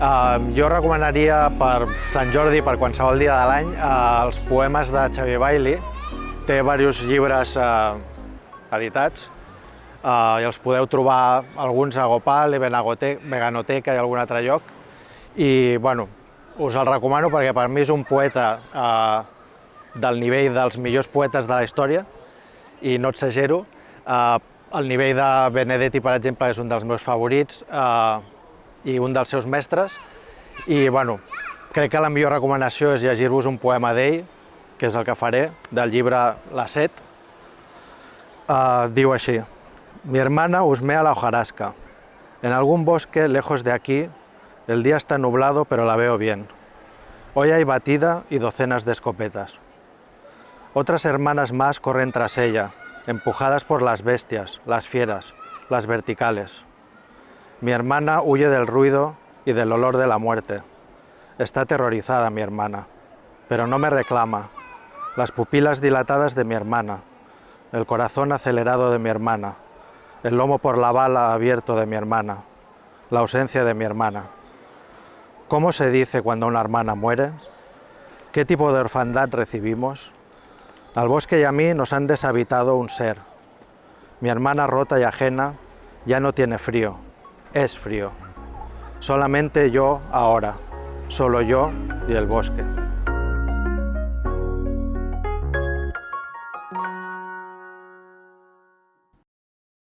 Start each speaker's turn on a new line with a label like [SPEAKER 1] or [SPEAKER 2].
[SPEAKER 1] Uh, jo recomanaria per Sant Jordi, per qualsevol dia de l'any, uh, els poemes de Xavier Bailey. Té diversos llibres uh, editats uh, i els podeu trobar alguns a Gopal, Veganoteca i algun altre lloc. I bueno, us el recomano perquè per mi és un poeta uh, del nivell dels millors poetes de la història i no exagero. Uh, el nivell de Benedetti, per exemple, és un dels meus favorits. Uh, i un dels seus mestres. I bueno, crec que la millor recomanació és llegir-vos un poema d'ell, que és el que faré, del llibre La Set. Uh, diu així, Mi hermana husmea la hojarasca. En algún bosque lejos de aquí, el día está nublado, pero la veo bien. Hoy hay batida y docenas de escopetas. Otras hermanas más corren tras ella, empujadas por las bestias, las fieras, las verticales. Mi hermana huye del ruido y del olor de la muerte. Está aterrorizada mi hermana, pero no me reclama. Las pupilas dilatadas de mi hermana, el corazón acelerado de mi hermana, el lomo por la bala abierto de mi hermana, la ausencia de mi hermana. ¿Cómo se dice cuando una hermana muere? ¿Qué tipo de orfandad recibimos? Al bosque y a mí nos han deshabitado un ser. Mi hermana rota y ajena ya no tiene frío, es frío. Solamente yo ahora, solo yo y el bosque.